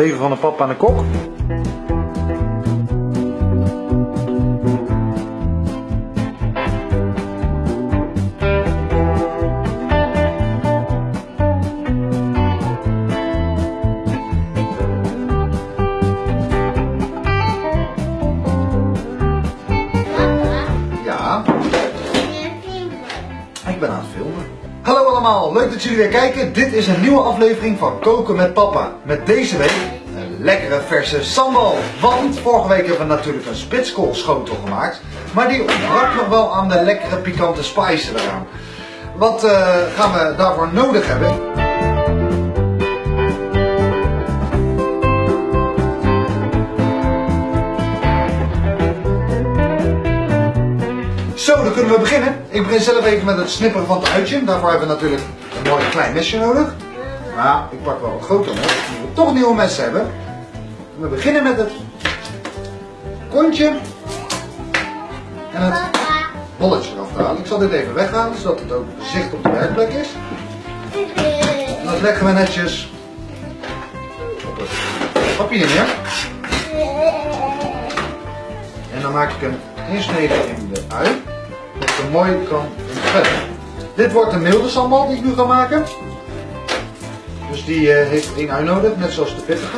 leven van een papa en een kok. Leuk dat jullie weer kijken. Dit is een nieuwe aflevering van Koken met Papa. Met deze week een lekkere verse sambal. Want vorige week hebben we natuurlijk een spitskoolschotel gemaakt. Maar die ontbrak nog wel aan de lekkere pikante spices eraan. Wat eh, gaan we daarvoor nodig hebben? Zo, dan kunnen we beginnen. Ik begin zelf even met het snipperen van het uitje. Daarvoor hebben we natuurlijk een mooi klein mesje nodig. Maar ik pak wel een groter mes, omdat we toch nieuwe mes hebben. We beginnen met het kontje en het bolletje eraf te halen. Ik zal dit even weghalen, zodat het ook zicht op de werkplek is. En dat leggen we netjes op het papier neer. En dan maak ik een insnede in de ui, dat hem mooi kan verder. Dit wordt een milde sambal die ik nu ga maken. Dus die eh, heeft één ui nodig, net zoals de pittige.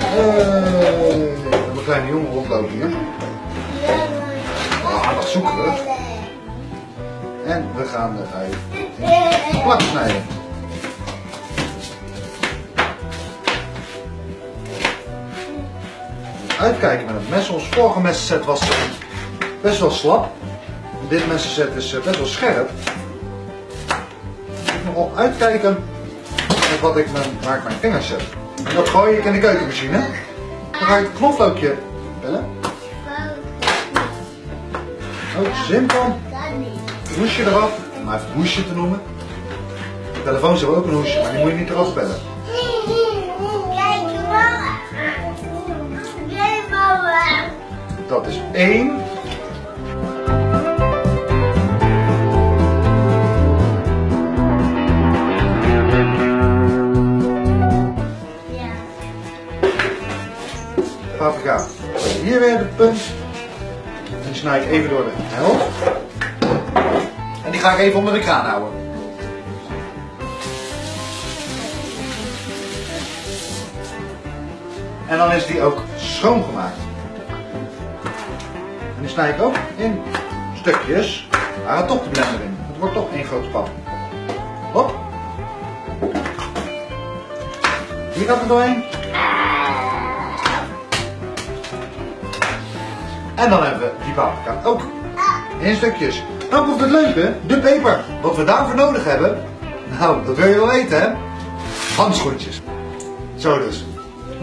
Hebben een kleine jongen rondlopen hier. Ah, wat zoeken we. En we gaan de ui plat snijden. Uitkijken met het mes. Ons vorige messenset was best wel slap. Dit messenset is eh, best wel scherp. Ik nogal uitkijken met wat ik mijn, waar ik mijn vingers zet. Dat gooi ik in de keukenmachine. Dan ga ik het knoflookje bellen. Oh, simpel. Hoesje eraf. Om even het hoesje te noemen. De telefoons hebben ook een hoesje, maar die moet je niet eraf bellen. Dat is één. Paprika. Hier weer de punt. Die snij ik even door de helft. En die ga ik even onder de kraan houden. En dan is die ook schoongemaakt. Snij ik ook in stukjes. Maar gaat toch de blender in. Het wordt toch één grote pan. Hop. Hier gaat het doorheen. En dan hebben we die paprika ook in stukjes. Dan komt het leuke, de peper. Wat we daarvoor nodig hebben, nou, dat wil je wel weten hè. Handschoentjes. Zo dus.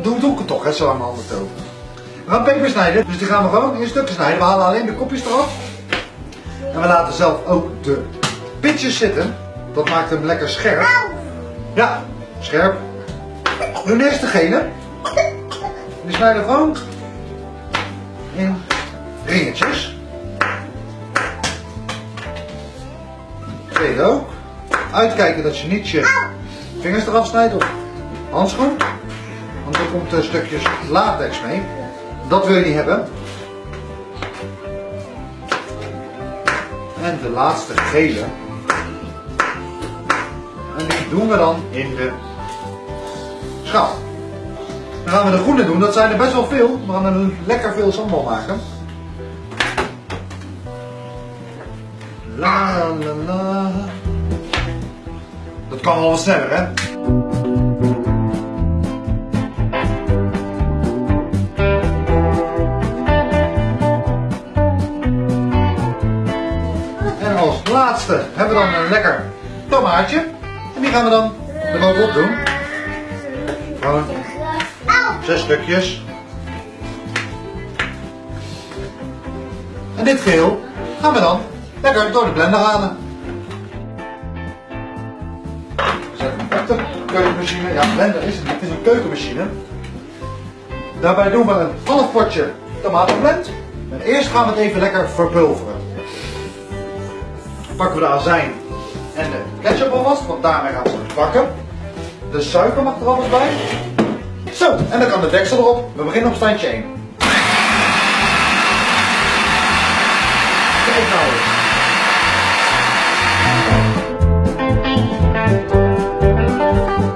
Doe, doe ik het toch, hè, zo aan mijn handen. We gaan peper snijden, dus die gaan we gewoon in stukken snijden. We halen alleen de kopjes eraf. En we laten zelf ook de pitjes zitten. Dat maakt hem lekker scherp. Ja, scherp. Doen eerst de gele. Die snijden gewoon in ringetjes. Tweede ook. Uitkijken dat je niet je vingers eraf snijdt of handschoen. Want er komt een stukjes latex mee. Dat wil je hebben. En de laatste gele. En die doen we dan in de schaal. Dan gaan we de groene doen. Dat zijn er best wel veel. We gaan er lekker veel sambal maken. La la la. Dat kan wel wat sneller, hè? Als laatste hebben we dan een lekker tomaatje. En die gaan we dan erbovenop doen. Gewoon zes stukjes. En dit geheel gaan we dan lekker door de blender halen. Zetten hem op de keukenmachine. Ja, blender is het niet, het is een keukenmachine. Daarbij doen we een half potje tomatenblend. En eerst gaan we het even lekker verpulveren. Pakken we de azijn en de ketchup alvast, want daarmee gaan we het bakken. De suiker mag er alles bij. Zo, en dan kan de deksel erop. We beginnen op standje 1. Kijk nou.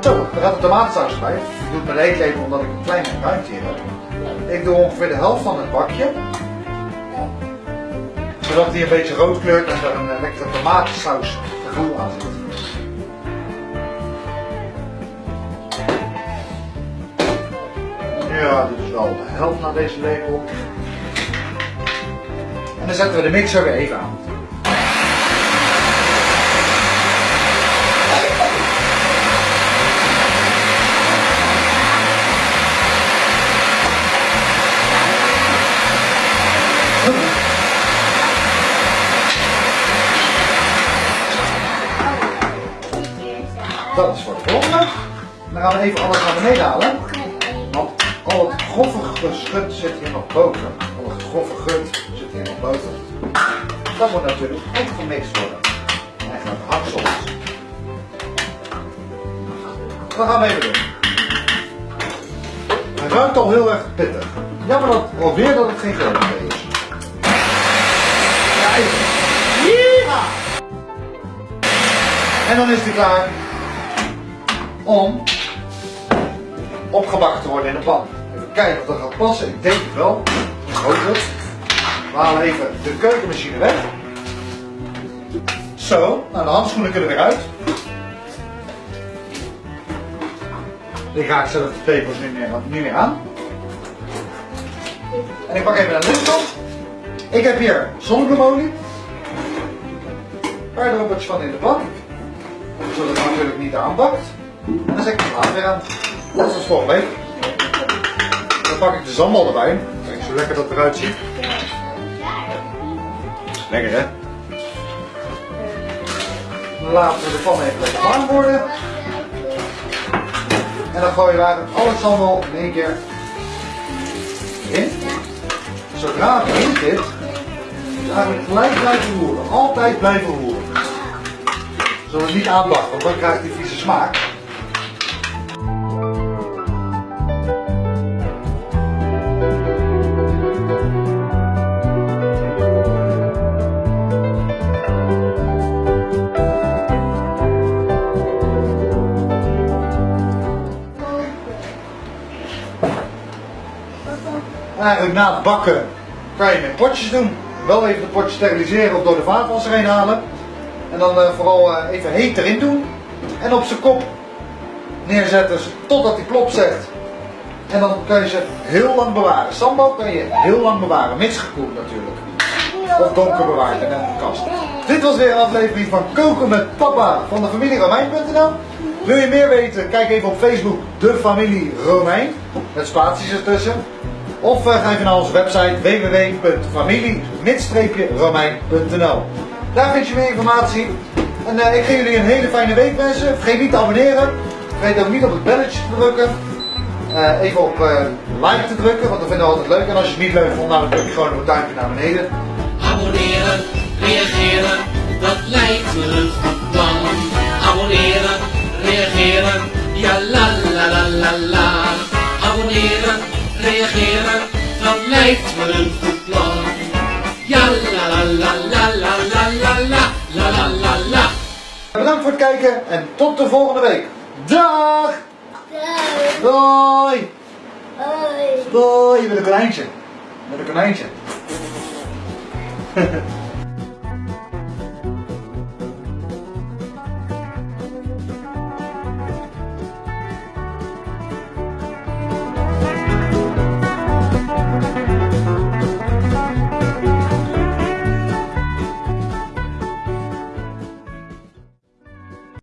Zo, dan gaat de tomatensaus bij. Ik doe het met lepel omdat ik een kleine ruimte heb. Ik doe ongeveer de helft van het bakje. Zodat die een beetje rood kleurt en er een lekkere tomatensaus gevoel aan zit. Ja, dit is wel de helft naar deze lepel. En dan zetten we de mixer weer even aan. Dat is voor de volgende. Dan gaan we even alles naar beneden halen. Want al het grove geschut zit hier nog boven. Al het grove gut zit hier nog boven. Dat moet natuurlijk ook gemixt worden. Eigenlijk haksels. Dat gaan we even doen. Hij ruikt al heel erg pittig. Jammer dat alweer dat het geen grote is. Ja! En dan is hij klaar om opgebakken te worden in de pan. Even kijken of dat gaat passen. Ik denk het wel. Ik hoop het. We halen even de keukenmachine weg. Zo, nou de handschoenen kunnen weer uit. Ik raak zelf de tepels niet meer, meer aan. En ik pak even een lichtop. Ik heb hier zonnebloemolie. Een paar druppeltjes van in de pan. Zodat het natuurlijk niet aanbakt. Dan zet ik het water weer aan. Dat is volgt mee. Dan pak ik de zandbal erbij. Kijk zo lekker dat het eruit ziet. Lekker hè? Dan laten we de pan even lekker warm worden. En dan gooien we eigenlijk alle zandbal in één keer in. Zodra het erin zit, eigenlijk gelijk blijven roeren. Altijd blijven roeren. Zodat het niet aanbakt, want dan krijgt die vieze smaak. Eigenlijk na het bakken kan je met potjes doen. Wel even de potjes steriliseren of door de vaatwasser heen halen. En dan uh, vooral uh, even heet erin doen. En op zijn kop neerzetten totdat hij plop zegt. En dan kan je ze heel lang bewaren. Sambal kan je heel lang bewaren, mits gekoeld natuurlijk. Of donker bewaard in een kast. Dit was weer een aflevering van Koken met Papa van de familie Romein.nl. Wil je meer weten? Kijk even op Facebook De Familie Romein. Met spaties ertussen. Of uh, ga even naar onze website www.familie-romein.nl Daar vind je meer informatie. En uh, ik ga jullie een hele fijne week wensen. Vergeet niet te abonneren. Vergeet ook niet op het belletje te drukken. Uh, even op like te drukken, want dat vinden we altijd leuk. En als je het niet leuk vond, dan druk je gewoon een duimpje naar beneden. Abonneren, reageren, dat lijkt me een. Abonneren, reageren, ja la la la la la. Abonneren, reageren, dat lijkt me een goed plan. Ja la la la la la la la la la la la la. Bedankt voor het kijken en tot de volgende week. Dag! Doei! Doei! Je bent een konijntje. Je bent een konijntje.